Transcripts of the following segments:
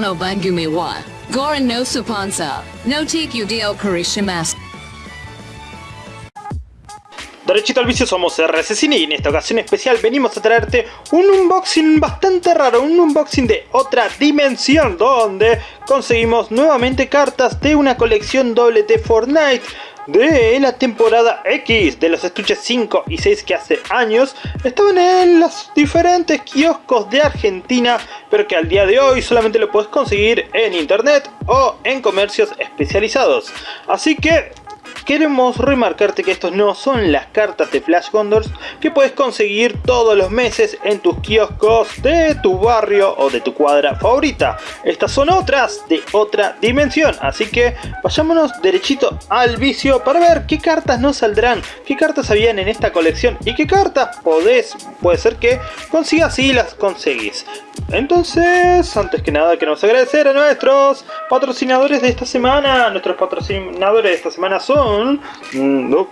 No Bangumi wa Goran no Supansa no TQDO Karishimasu. Derechito al vicio somos RC Cine y en esta ocasión especial venimos a traerte un unboxing bastante raro, un unboxing de otra dimensión donde conseguimos nuevamente cartas de una colección doble de Fortnite de la temporada X de los estuches 5 y 6 que hace años estaban en los diferentes kioscos de Argentina pero que al día de hoy solamente lo puedes conseguir en internet o en comercios especializados. Así que Queremos remarcarte que estos no son las cartas de Flash Gondors que puedes conseguir todos los meses en tus kioscos de tu barrio o de tu cuadra favorita. Estas son otras de otra dimensión, así que vayámonos derechito al vicio para ver qué cartas nos saldrán, qué cartas habían en esta colección y qué cartas podés, puede ser que consigas y las conseguís. Entonces, antes que nada queremos agradecer a nuestros patrocinadores de esta semana. Nuestros patrocinadores de esta semana son... Mm, no,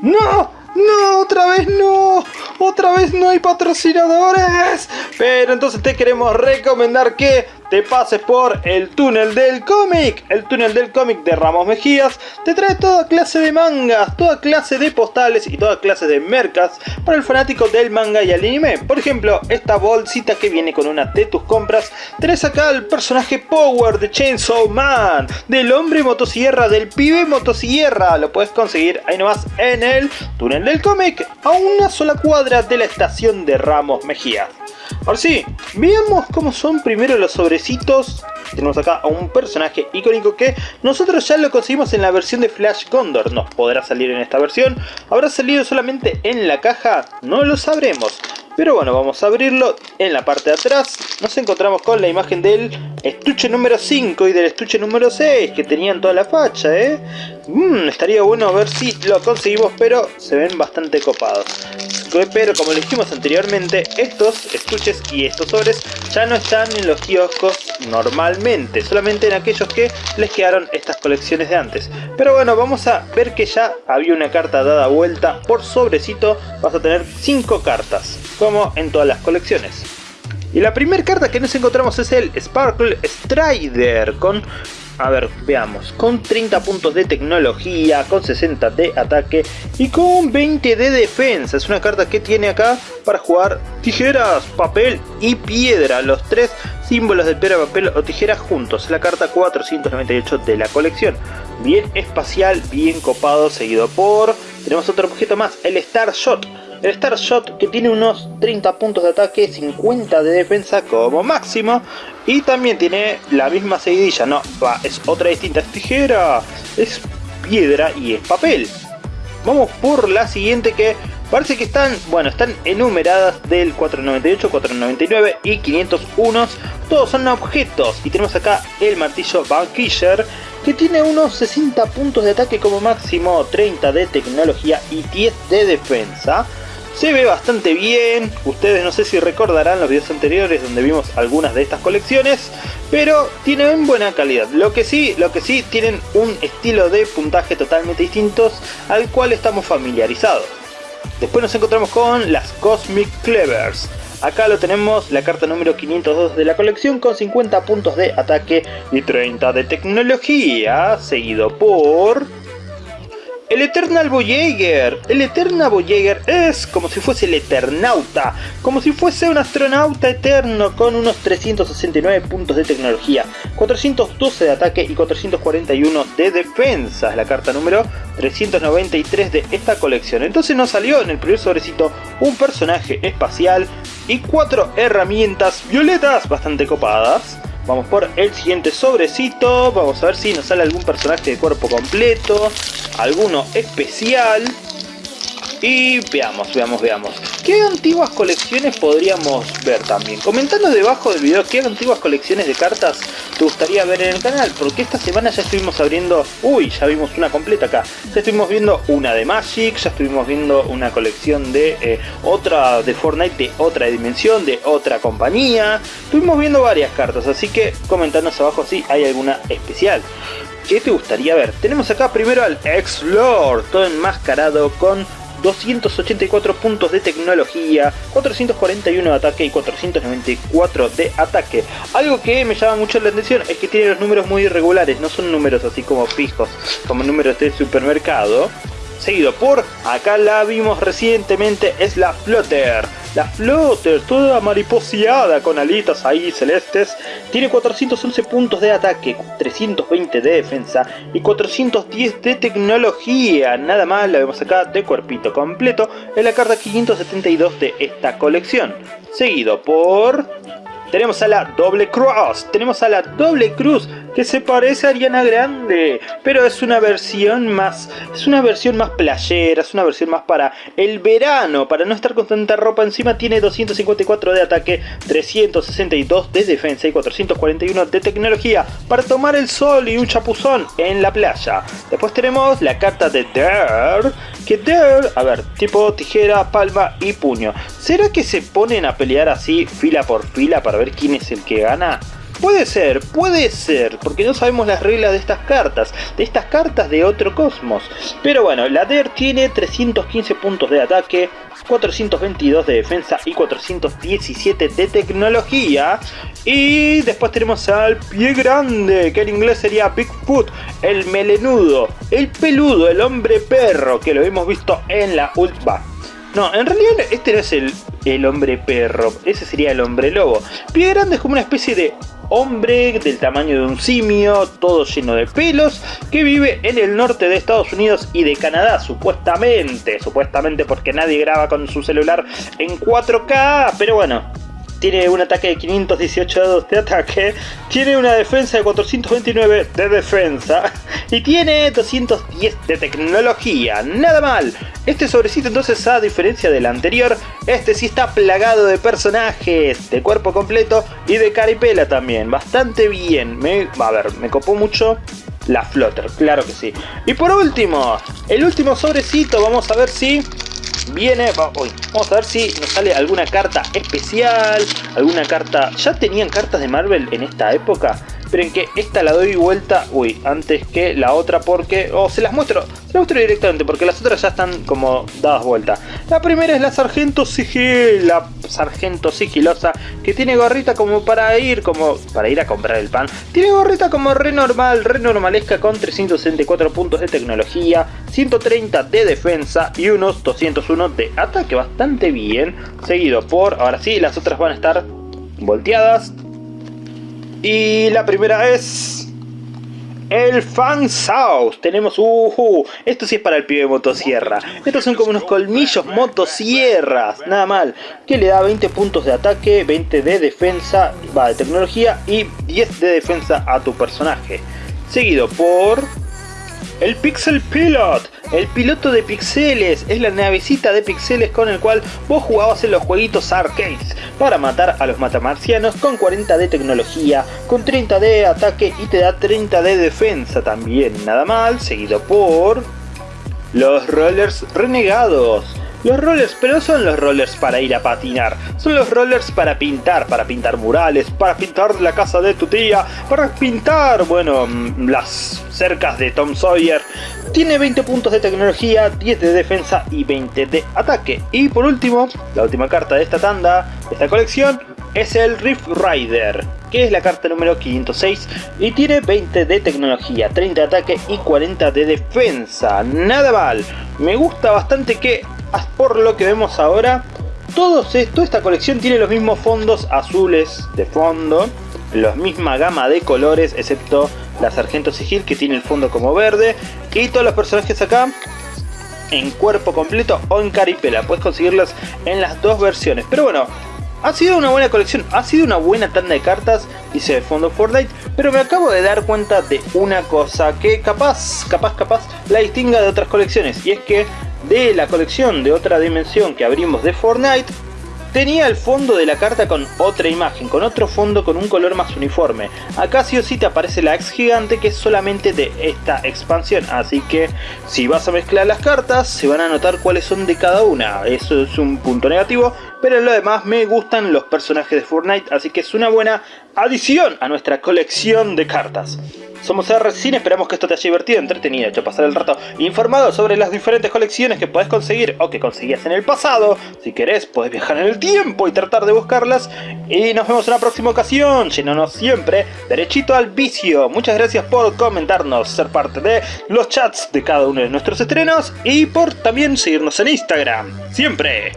¡No! ¡No! ¡Otra vez no! ¡Otra vez no hay patrocinadores! Pero entonces te queremos recomendar que te pases por el túnel del cómic. El túnel del cómic de Ramos Mejías te trae toda clase de mangas, toda clase de postales y toda clase de mercas para el fanático del manga y el anime. Por ejemplo, esta bolsita que viene con una de tus compras, tenés acá el personaje Power de Chainsaw Man, del hombre motosierra, del pibe motosierra. Lo puedes conseguir ahí nomás en el túnel del cómic, a una sola cuadra de la estación de Ramos Mejías. Ahora sí, veamos cómo son primero los sobrecitos. Tenemos acá a un personaje icónico que nosotros ya lo conseguimos en la versión de Flash Condor. ¿Nos podrá salir en esta versión? ¿Habrá salido solamente en la caja? No lo sabremos. Pero bueno, vamos a abrirlo. En la parte de atrás nos encontramos con la imagen del estuche número 5 y del estuche número 6 que tenían toda la facha, ¿eh? Mm, estaría bueno ver si lo conseguimos, pero se ven bastante copados. Pero como dijimos anteriormente, estos estuches y estos sobres ya no están en los kioscos normalmente, solamente en aquellos que les quedaron estas colecciones de antes. Pero bueno, vamos a ver que ya había una carta dada vuelta por sobrecito, vas a tener 5 cartas, como en todas las colecciones. Y la primera carta que nos encontramos es el Sparkle Strider con a ver, veamos. Con 30 puntos de tecnología, con 60 de ataque y con 20 de defensa. Es una carta que tiene acá para jugar tijeras, papel y piedra. Los tres símbolos de piedra, papel o tijera juntos. La carta 498 de la colección. Bien espacial, bien copado, seguido por... Tenemos otro objeto más, el Star Shot el Star Shot que tiene unos 30 puntos de ataque, 50 de defensa como máximo. Y también tiene la misma seguidilla, no, es otra distinta, es tijera, es piedra y es papel. Vamos por la siguiente que parece que están, bueno, están enumeradas del 498, 499 y 501. Todos son objetos y tenemos acá el martillo Vanquisher que tiene unos 60 puntos de ataque como máximo, 30 de tecnología y 10 de defensa. Se ve bastante bien, ustedes no sé si recordarán los videos anteriores donde vimos algunas de estas colecciones, pero tienen buena calidad. Lo que sí, lo que sí tienen un estilo de puntaje totalmente distintos al cual estamos familiarizados. Después nos encontramos con las Cosmic Clevers. Acá lo tenemos, la carta número 502 de la colección con 50 puntos de ataque y 30 de tecnología, seguido por el Eternal Voyager. El Eternal Voyager es como si fuese el Eternauta. Como si fuese un astronauta eterno con unos 369 puntos de tecnología. 412 de ataque y 441 de defensa. Es la carta número 393 de esta colección. Entonces nos salió en el primer sobrecito un personaje espacial y cuatro herramientas violetas bastante copadas. Vamos por el siguiente sobrecito, vamos a ver si nos sale algún personaje de cuerpo completo, alguno especial. Y veamos, veamos, veamos. ¿Qué antiguas colecciones podríamos ver también? Comentanos debajo del video qué antiguas colecciones de cartas te gustaría ver en el canal. Porque esta semana ya estuvimos abriendo... Uy, ya vimos una completa acá. Ya estuvimos viendo una de Magic, ya estuvimos viendo una colección de eh, otra de Fortnite de otra dimensión, de otra compañía. Estuvimos viendo varias cartas, así que comentanos abajo si hay alguna especial. ¿Qué te gustaría ver? Tenemos acá primero al X-Lord, todo enmascarado con 284 puntos de tecnología, 441 de ataque y 494 de ataque. Algo que me llama mucho la atención es que tiene los números muy irregulares, no son números así como fijos, como números de supermercado. Seguido por, acá la vimos recientemente, es la Flutter la Flutter, toda mariposeada con alitas ahí celestes, tiene 411 puntos de ataque, 320 de defensa y 410 de tecnología. Nada más la vemos acá de cuerpito completo en la carta 572 de esta colección. Seguido por tenemos a la doble cross, tenemos a la doble cruz que se parece a Ariana Grande, pero es una versión más, es una versión más playera, es una versión más para el verano, para no estar con tanta ropa encima, tiene 254 de ataque, 362 de defensa y 441 de tecnología para tomar el sol y un chapuzón en la playa. Después tenemos la carta de Dare, que Dare, a ver, tipo tijera, palma y puño. ¿Será que se ponen a pelear así fila por fila para ver quién es el que gana? Puede ser, puede ser, porque no sabemos las reglas de estas cartas, de estas cartas de otro cosmos. Pero bueno, la DER tiene 315 puntos de ataque, 422 de defensa y 417 de tecnología. Y después tenemos al pie grande, que en inglés sería Bigfoot, el melenudo, el peludo, el hombre perro, que lo hemos visto en la última. No, en realidad este no es el, el hombre perro, ese sería el hombre lobo. Pie grande es como una especie de hombre del tamaño de un simio, todo lleno de pelos, que vive en el norte de Estados Unidos y de Canadá, supuestamente, supuestamente porque nadie graba con su celular en 4K, pero bueno, tiene un ataque de 518 de ataque, tiene una defensa de 429 de defensa y tiene 210 de tecnología, nada mal. Este sobrecito entonces a diferencia del anterior, este sí está plagado de personajes, de cuerpo completo y de caripela también, bastante bien. Me, a ver, me copó mucho la Flutter, claro que sí. Y por último, el último sobrecito, vamos a ver si viene, vamos a ver si nos sale alguna carta especial, alguna carta, ya tenían cartas de Marvel en esta época, Esperen que esta la doy vuelta, uy, antes que la otra porque... O se las muestro, se las muestro directamente porque las otras ya están como dadas vuelta. La primera es la Sargento Sigil, la Sargento Sigilosa, que tiene gorrita como para ir, como para ir a comprar el pan. Tiene gorrita como re normal, re normalesca con 364 puntos de tecnología, 130 de defensa y unos 201 de ataque, bastante bien. Seguido por, ahora sí, las otras van a estar volteadas y la primera es... El Fan South. Tenemos... Uh, esto sí es para el pibe de motosierra. Estos son como unos colmillos motosierras. Nada mal. Que le da 20 puntos de ataque, 20 de defensa, va de tecnología y 10 de defensa a tu personaje. Seguido por... El Pixel Pilot, el piloto de pixeles, es la navecita de pixeles con el cual vos jugabas en los jueguitos arcades para matar a los matamarcianos con 40 de tecnología, con 30 de ataque y te da 30 de defensa también, nada mal, seguido por... Los Rollers Renegados, los rollers, pero no son los rollers para ir a patinar, son los rollers para pintar, para pintar murales, para pintar la casa de tu tía, para pintar, bueno, mm, las cercas de Tom Sawyer. Tiene 20 puntos de tecnología, 10 de defensa y 20 de ataque. Y por último, la última carta de esta tanda, de esta colección, es el Rift Rider, que es la carta número 506 y tiene 20 de tecnología, 30 de ataque y 40 de defensa. Nada mal, me gusta bastante que por lo que vemos ahora, todo esto, esta colección tiene los mismos fondos azules de fondo, la misma gama de colores, excepto la Sargento Sigil que tiene el fondo como verde, y todos los personajes acá en cuerpo completo o en caripela, puedes conseguirlas en las dos versiones, pero bueno, ha sido una buena colección, ha sido una buena tanda de cartas, dice de fondo Fortnite, pero me acabo de dar cuenta de una cosa que capaz, capaz, capaz la distinga de otras colecciones, y es que de la colección de otra dimensión que abrimos de Fortnite, tenía el fondo de la carta con otra imagen, con otro fondo con un color más uniforme. Acá sí o sí te aparece la ex gigante que es solamente de esta expansión, así que si vas a mezclar las cartas se van a notar cuáles son de cada una. Eso es un punto negativo, pero en lo demás me gustan los personajes de Fortnite, así que es una buena adición a nuestra colección de cartas. Somos RCine, esperamos que esto te haya divertido, entretenido, hecho pasar el rato informado sobre las diferentes colecciones que puedes conseguir o que conseguías en el pasado. Si querés, puedes viajar en el tiempo y tratar de buscarlas. Y nos vemos en la próxima ocasión, llenándonos siempre derechito al vicio. Muchas gracias por comentarnos, ser parte de los chats de cada uno de nuestros estrenos y por también seguirnos en Instagram. Siempre